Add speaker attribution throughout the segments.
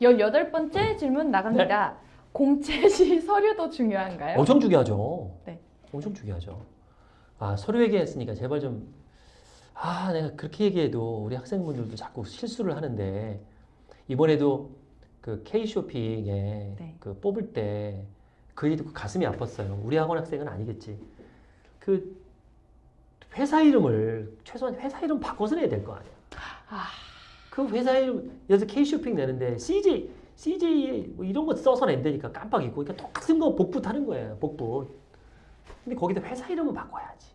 Speaker 1: 18번째 질문 나갑니다. 공채 시 서류도 중요한가요?
Speaker 2: 엄청 중요하죠.
Speaker 1: 네.
Speaker 2: 엄청 중요하죠. 아, 서류 얘기했으니까 제발 좀, 아, 내가 그렇게 얘기해도 우리 학생분들도 자꾸 실수를 하는데, 이번에도 그 K쇼핑에
Speaker 1: 네.
Speaker 2: 그 뽑을 때 그 얘기 듣고 가슴이 아팠어요. 우리 학원 학생은 아니겠지. 그 회사 이름을 최소한 회사 이름 바꿔서 내야 될 거 아니야.
Speaker 1: 아,
Speaker 2: 그 회사 이름, 여기서 K쇼핑 내는데 CJ, CJ 뭐 이런 거 써서 낸다니까 깜빡이고. 그러니까 똑같은 거 복붙 하는 거예요. 복붙. 근데 거기다 회사 이름을 바꿔야지.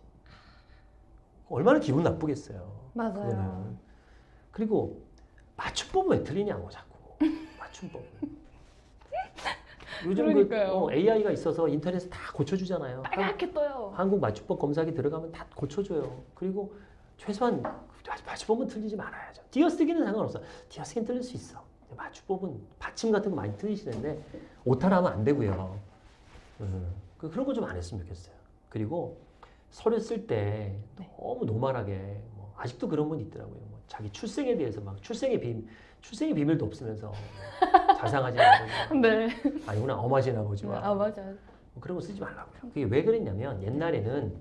Speaker 2: 얼마나 기분 나쁘겠어요.
Speaker 1: 맞아요.
Speaker 2: 그거는. 그리고 맞춤법은 왜 틀리냐고 자꾸. 맞춤법. 요즘
Speaker 1: 그러니까요.
Speaker 2: 그 어, AI가 있어서 인터넷에 다 고쳐주잖아요.
Speaker 1: 빨갛게 떠요.
Speaker 2: 한국 맞춤법 검사기 들어가면 다 고쳐줘요. 그리고 최소한 맞춤법은 틀리지 말아야죠. 띄어쓰기는 상관없어. 띄어쓰기는 틀릴 수 있어. 맞춤법은 받침 같은 거 많이 틀리시는데 오타나면 안 되고요. 음, 그- 그런 거 좀 안 했으면 좋겠어요. 그리고 서류 쓸때
Speaker 1: 네.
Speaker 2: 너무 노멀하게 뭐 아직도 그런 분 있더라고요. 뭐 자기 출생에 대해서 막 출생의 비밀, 출생의 비밀도 없으면서 뭐 자상하지 않고
Speaker 1: 네.
Speaker 2: 아니구나 보지 마.
Speaker 1: 아, 맞아요.
Speaker 2: 뭐 그런 거 쓰지 말라고요. 그게 왜 그랬냐면 옛날에는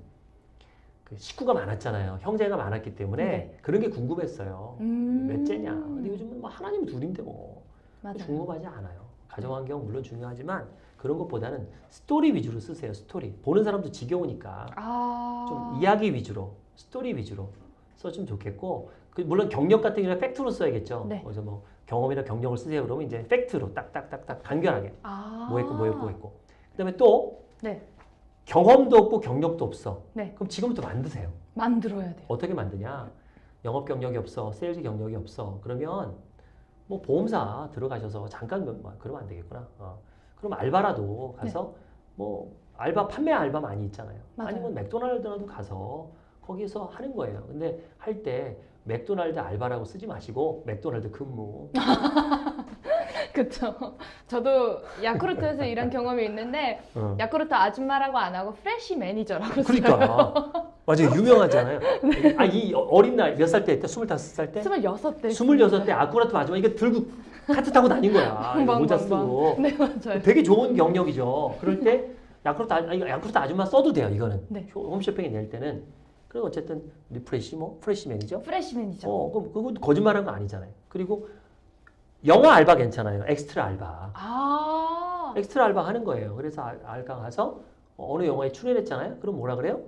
Speaker 2: 그 식구가 많았잖아요. 형제가 많았기 때문에
Speaker 1: 네.
Speaker 2: 그런 게 궁금했어요.
Speaker 1: 음.
Speaker 2: 몇째냐. 근데 요즘은 뭐 하나 아님 둘인데 뭐
Speaker 1: 맞아요.
Speaker 2: 궁금하지 않아요. 가정환경 물론 중요하지만 그런 것보다는 스토리 위주로 쓰세요. 스토리. 보는 사람도 지겨우니까
Speaker 1: 아.
Speaker 2: 좀 이야기 위주로, 스토리 위주로 써주면 좋겠고 그 물론 경력 같은 경우는 팩트로 써야겠죠.
Speaker 1: 네.
Speaker 2: 그래서 뭐 경험이나 경력을 쓰세요. 그러면 이제 팩트로 딱딱딱딱 간결하게
Speaker 1: 아.
Speaker 2: 뭐 했고 뭐 했고 뭐 했고. 그 다음에 또
Speaker 1: 네.
Speaker 2: 경험도 없고 경력도 없어.
Speaker 1: 네.
Speaker 2: 그럼 지금부터 만드세요.
Speaker 1: 만들어야 돼요.
Speaker 2: 어떻게 만드냐? 영업 경력이 없어, 세일즈 경력이 없어. 그러면 뭐 보험사 들어가셔서 잠깐 뭐 그러면 안 되겠구나. 어. 그럼 알바라도 가서 뭐 알바 판매 알바 많이 있잖아요.
Speaker 1: 맞아요.
Speaker 2: 아니면 맥도날드라도 가서 거기서 하는 거예요. 근데 할 때 맥도날드 알바라고 쓰지 마시고 맥도날드 근무.
Speaker 1: 그쵸. 저도 야쿠르트에서 일한 경험이 있는데
Speaker 2: 어.
Speaker 1: 야쿠르트 아줌마라고 안 하고 fresh manager라고 써요.
Speaker 2: 그러니까 맞아요 유명하잖아요. 아이 어린 나이 몇살 때 했대? 스물다섯 살 때?
Speaker 1: 26 때.
Speaker 2: 스물여섯 때 야쿠르트 마지막 이거 들고 카트 타고 다닌 거야. 모자 쓰고.
Speaker 1: 네, 맞아요.
Speaker 2: 되게 좋은 경력이죠. 그럴 때 야쿠르트, 아, 야쿠르트 아줌마 써도 돼요. 이거는
Speaker 1: 네.
Speaker 2: 홈쇼핑에 낼 때는. 그리고 어쨌든 refresh 뭐
Speaker 1: fresh manager. fresh manager.
Speaker 2: 어, 그럼 그거 거짓말한 거 아니잖아요. 그리고 영화 알바 괜찮아요. 엑스트라 알바.
Speaker 1: 아.
Speaker 2: 엑스트라 알바 하는 거예요. 그래서 알- 알바 가서 어느 영화에 출연했잖아요. 그럼 뭐라 그래요?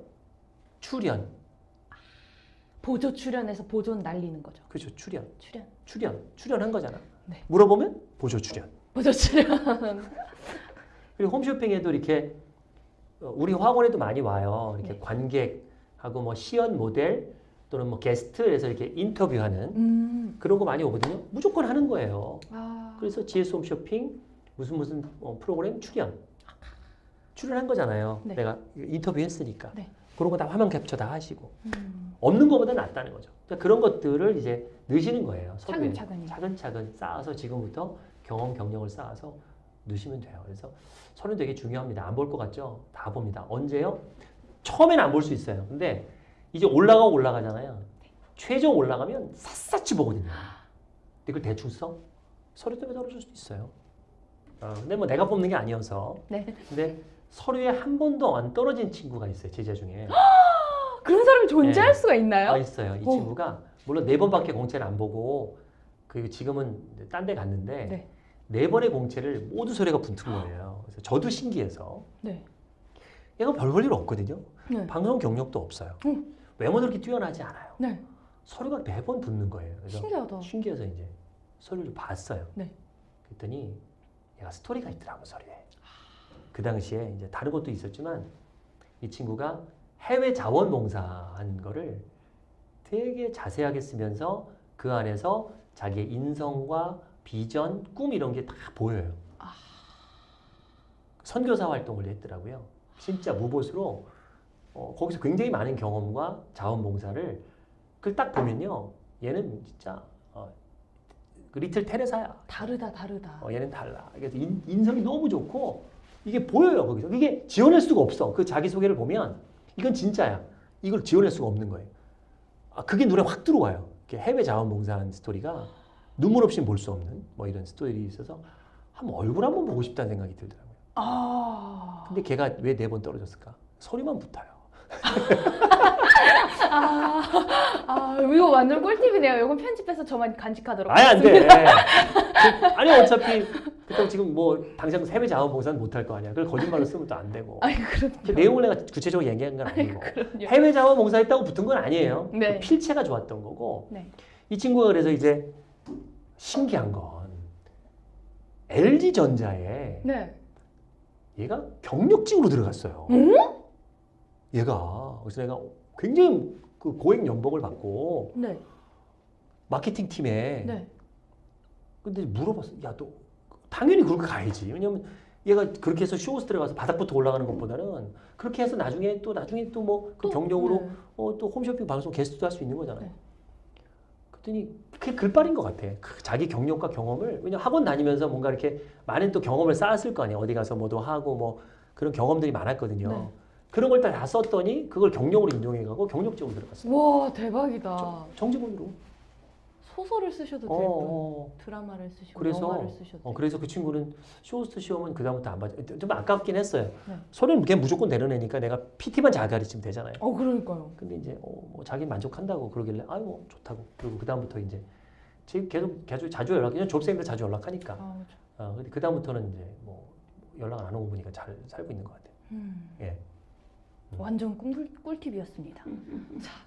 Speaker 2: 출연.
Speaker 1: 보조 출연해서 보조는 날리는 거죠.
Speaker 2: 그렇죠. 출연.
Speaker 1: 출연.
Speaker 2: 출연. 출연한 거잖아.
Speaker 1: 네.
Speaker 2: 물어보면 보조 출연.
Speaker 1: 보조 출연.
Speaker 2: 그리고 홈쇼핑에도 이렇게 어, 우리 학원에도 많이 와요. 이렇게
Speaker 1: 네.
Speaker 2: 관객하고 뭐 시연 모델 또는 뭐 게스트에서 이렇게 인터뷰하는
Speaker 1: 음.
Speaker 2: 그런 거 많이 오거든요. 무조건 하는 거예요.
Speaker 1: 아.
Speaker 2: 그래서 GS 홈 쇼핑 무슨 무슨 어, 프로그램 출연 출연한 거잖아요.
Speaker 1: 네.
Speaker 2: 내가 인터뷰했으니까
Speaker 1: 네.
Speaker 2: 그런 거 다 화면 캡처 다 하시고
Speaker 1: 음.
Speaker 2: 없는 것보다 낫다는 거죠. 그러니까 그런 것들을 이제 넣으시는 거예요. 서류에.
Speaker 1: 차근차근히.
Speaker 2: 차근차근 쌓아서 지금부터 경험 경력을 쌓아서 넣으시면 돼요. 그래서 서류 되게 중요합니다. 안 볼 것 같죠? 다 봅니다. 언제요? 처음에는 안볼 수 있어요. 근데 이제 올라가고 올라가잖아요. 최종 올라가면 샅샅이 보거든요. 근데 그걸 대충 써? 서류 때문에 떨어질 수도 있어요. 어, 근데 뭐 내가 뽑는 게 아니어서.
Speaker 1: 네.
Speaker 2: 근데 서류에 한 번도 안 떨어진 친구가 있어요. 제자 중에.
Speaker 1: 그런 사람이 존재할
Speaker 2: 네.
Speaker 1: 수가 있나요?
Speaker 2: 아, 있어요. 이
Speaker 1: 오.
Speaker 2: 친구가 물론 네 번밖에 공채를 안 보고 그리고 지금은 딴 데 갔는데
Speaker 1: 네.
Speaker 2: 네 번의 공채를 모두 소리가 붙은 거예요. 그래서 저도 신기해서
Speaker 1: 네.
Speaker 2: 얘가 별 볼 일 없거든요.
Speaker 1: 네.
Speaker 2: 방송 경력도 없어요.
Speaker 1: 음.
Speaker 2: 외모도 그렇게 뛰어나지 않아요.
Speaker 1: 네.
Speaker 2: 서류가 네번 붙는 거예요. 그래서
Speaker 1: 신기하다.
Speaker 2: 신기해서 이제 서류를 봤어요.
Speaker 1: 네.
Speaker 2: 그랬더니 얘가 스토리가 있더라고 서류에. 그 당시에 이제 다른 것도 있었지만 이 친구가 해외 자원봉사한 거를 되게 자세하게 쓰면서 그 안에서 자기의 인성과 비전, 꿈 이런 게 다 보여요.
Speaker 1: 아.
Speaker 2: 선교사 활동을 했더라고요. 진짜 무보수로 어, 거기서 굉장히 많은 경험과 자원봉사를 그걸 딱 보면요. 얘는 진짜 어, 그 리틀 테레사야.
Speaker 1: 다르다 다르다.
Speaker 2: 어, 얘는 달라. 그래서 인, 인성이 너무 좋고 이게 보여요 거기서. 이게 지원할 수가 없어. 그 자기 소개를 보면 이건 진짜야. 이걸 지원할 수가 없는 거예요. 아, 그게 눈에 확 들어와요. 해외 자원봉사한 스토리가 눈물 없이 볼 수 없는 뭐 이런 스토리 있어서 한번 얼굴 한번 보고 싶다는 생각이 들더라고요.
Speaker 1: 아.
Speaker 2: 근데 걔가 왜 네 번 떨어졌을까? 소리만 붙어요.
Speaker 1: 아, 아, 이거 완전 꿀팁이네요. 이건 편집해서 저만 간직하도록
Speaker 2: 아예 안 돼. 아니 어차피 그렇다고 지금 뭐 당장 세배 자원봉사는 못할 거 아니야. 그걸 거짓말로 쓰면 또 안 되고.
Speaker 1: 아니, 그럼요.
Speaker 2: 그 내용을 내가 구체적으로 얘기한 건 아니고
Speaker 1: 그럼요.
Speaker 2: 해외 자원봉사 했다고 붙은 건 아니에요.
Speaker 1: 네.
Speaker 2: 그 필체가 좋았던 거고
Speaker 1: 네.
Speaker 2: 이 친구가 그래서 이제 신기한 건 LG 전자에
Speaker 1: 네.
Speaker 2: 얘가 경력직으로 들어갔어요.
Speaker 1: 응?
Speaker 2: 얘가 그래서 내가 굉장히 그 고액 연봉을 받고
Speaker 1: 네.
Speaker 2: 마케팅 팀에
Speaker 1: 네.
Speaker 2: 근데 물어봤어. 야, 너 당연히 그렇게 가야지. 왜냐면 얘가 그렇게 해서 쇼호스 들어가서 바닥부터 올라가는 것보다는 그렇게 해서 나중에 또 나중에 또 뭐그
Speaker 1: 또,
Speaker 2: 경력으로
Speaker 1: 네.
Speaker 2: 어, 또 홈쇼핑 방송 게스트도 할 수 있는 거잖아요.
Speaker 1: 네.
Speaker 2: 그랬더니 그게 글빨인 것 같아. 그 자기 경력과 경험을 왜냐 면 학원 다니면서 뭔가 이렇게 많은 또 경험을 쌓았을 거 아니에요. 어디 가서 뭐도 하고 뭐 그런 경험들이 많았거든요.
Speaker 1: 네.
Speaker 2: 그런 걸 다 썼더니 그걸 경력으로 인용해가고 경력직으로 들어갔어요.
Speaker 1: 와, 대박이다.
Speaker 2: 정직원으로.
Speaker 1: 소설을 쓰셔도
Speaker 2: 어,
Speaker 1: 되고
Speaker 2: 어.
Speaker 1: 드라마를 쓰시고
Speaker 2: 그래서,
Speaker 1: 영화를 쓰셔도
Speaker 2: 어. 그래서 그 친구는 쇼호스트 시험은 그 다음부터 안 봐줘. 좀 아깝긴 했어요.
Speaker 1: 네.
Speaker 2: 소리는 걔 무조건 애니까 내가 PT만 잘 가르치면 되잖아요.
Speaker 1: 어, 그러니까요.
Speaker 2: 근데 이제 어, 뭐 자기 만족한다고 그러길래 아유 뭐 좋다고 그리고 그 다음부터 이제 지금 계속 자주 자주 연락 그냥 졸업생들 자주 연락하니까
Speaker 1: 아, 저-
Speaker 2: 어, 근데 그 다음부터는 이제 뭐 연락 안 오고 보니까 잘 살고 있는 것 같아요.
Speaker 1: 음.
Speaker 2: 예.
Speaker 1: 완전 꿀, 꿀팁이었습니다. 자,